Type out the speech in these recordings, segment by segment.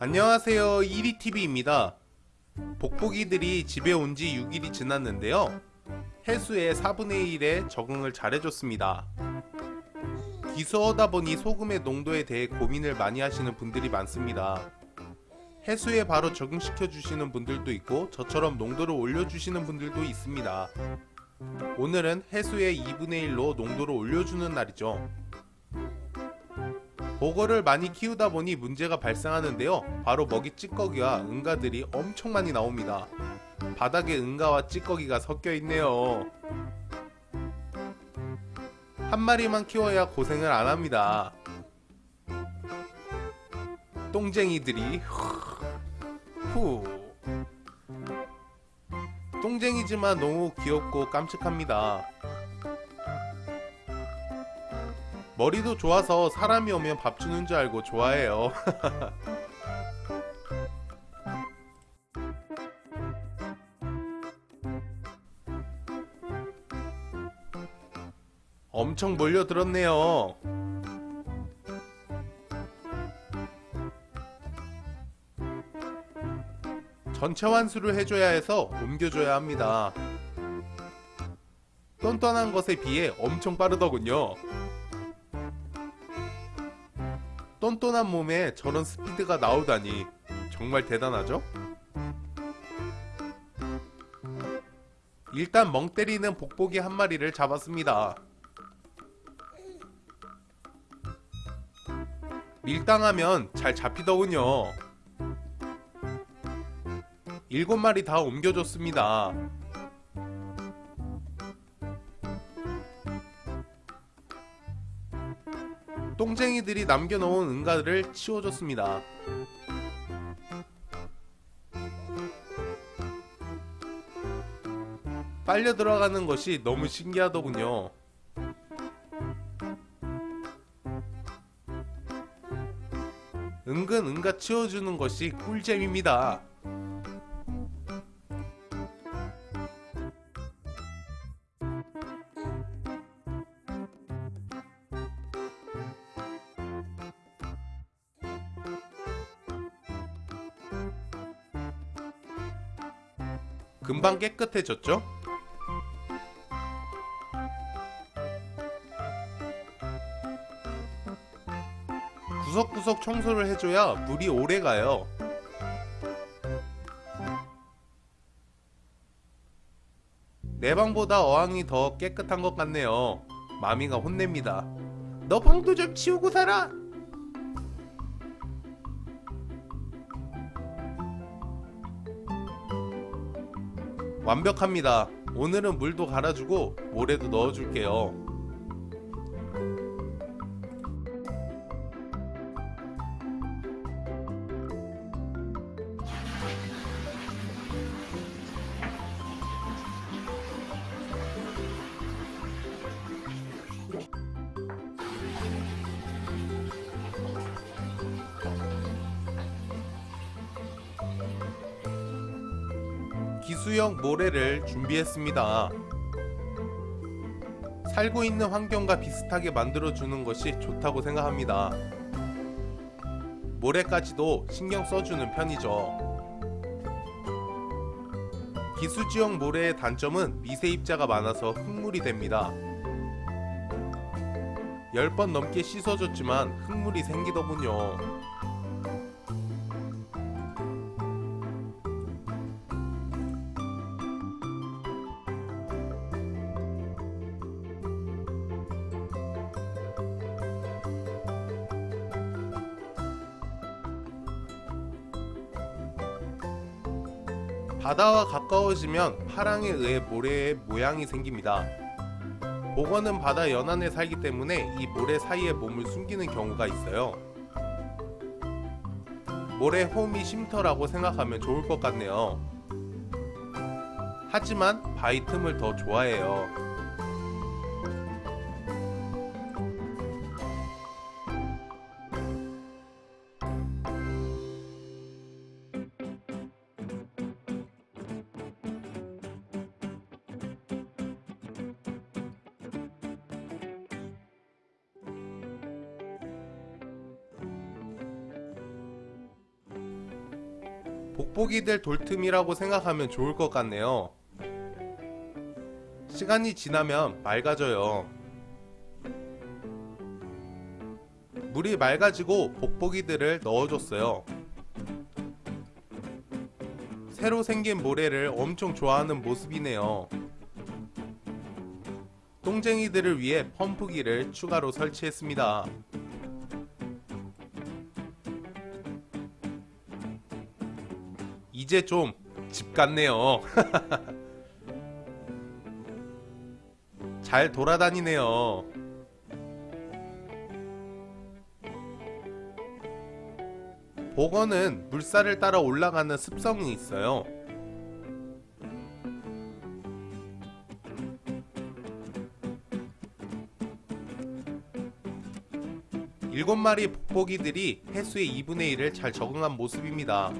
안녕하세요. 1위TV입니다. 복복이들이 집에 온 지 6일이 지났는데요. 해수의 4분의 1에 적응을 잘해줬습니다. 기수하다 보니 소금의 농도에 대해 고민을 많이 하시는 분들이 많습니다. 해수에 바로 적응시켜 주시는 분들도 있고 저처럼 농도를 올려주시는 분들도 있습니다. 오늘은 해수의 2분의 1로 농도를 올려주는 날이죠 보거를 많이 키우다 보니 문제가 발생하는데요. 바로 먹이 찌꺼기와 응가들이 엄청 많이 나옵니다. 바닥에 응가와 찌꺼기가 섞여 있네요. 한 마리만 키워야 고생을 안 합니다. 똥쟁이들이 후. 똥쟁이지만 너무 귀엽고 깜찍합니다 머리도 좋아서 사람이 오면 밥 주는 줄 알고 좋아해요. 엄청 몰려들었네요. 전체 환수를 해줘야 해서 옮겨줘야 합니다. 똔똔한 것에 비해 엄청 빠르더군요 똔똔한 몸에 저런 스피드가 나오다니 정말 대단하죠? 일단 멍 때리는 복복이 한 마리를 잡았습니다. 밀당하면 잘 잡히더군요. 일곱 마리 다 옮겨줬습니다. 똥쟁이들이 남겨놓은 응가를 치워줬습니다. 빨려 들어가는 것이 너무 신기하더군요. 은근 응가 치워주는 것이 꿀잼입니다. 금방 깨끗해졌죠? 구석구석 청소를 해줘야 물이 오래가요. 내 방보다 어항이 더 깨끗한 것 같네요. 마미가 혼냅니다. 너 방도 좀 치우고 살아! 완벽합니다. 오늘은 물도 갈아주고 모래도 넣어줄게요. 기수형 모래를 준비했습니다. 살고 있는 환경과 비슷하게 만들어주는 것이 좋다고 생각합니다. 모래까지도 신경 써주는 편이죠. 기수지형 모래의 단점은 미세입자가 많아서 흙물이 됩니다. 10번 넘게 씻어줬지만 흙물이 생기더군요. 바다와 가까워지면 파랑에 의해 모래의 모양이 생깁니다. 복어는 바다 연안에 살기 때문에 이 모래 사이에 몸을 숨기는 경우가 있어요. 모래 홈이 쉼터라고 생각하면 좋을 것 같네요. 하지만 바위 틈을 더 좋아해요. 복복이들 돌틈이라고 생각하면 좋을 것 같네요. 시간이 지나면 맑아져요. 물이 맑아지고 복복이들을 넣어줬어요. 새로 생긴 모래를 엄청 좋아하는 모습이네요. 똥쟁이들을 위해 펌프기를 추가로 설치했습니다. 이제 좀 집 같네요. 잘 돌아다니네요. 복어는 물살을 따라 올라가는 습성이 있어요. 일곱 마리 복복이들이 해수의 2분의 1을 잘 적응한 모습입니다.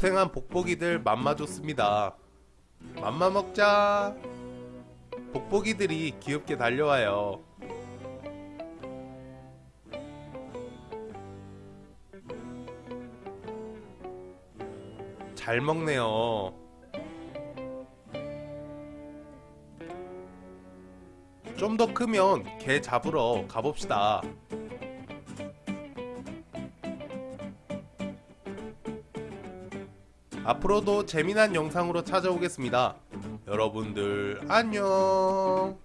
고생한 복복이들 맘마 줬습니다. 맘마 먹자. 복복이들이 귀엽게 달려와요. 잘 먹네요. 좀 더 크면 개 잡으러 가봅시다. 앞으로도 재미난 영상으로 찾아오겠습니다. 여러분들 안녕.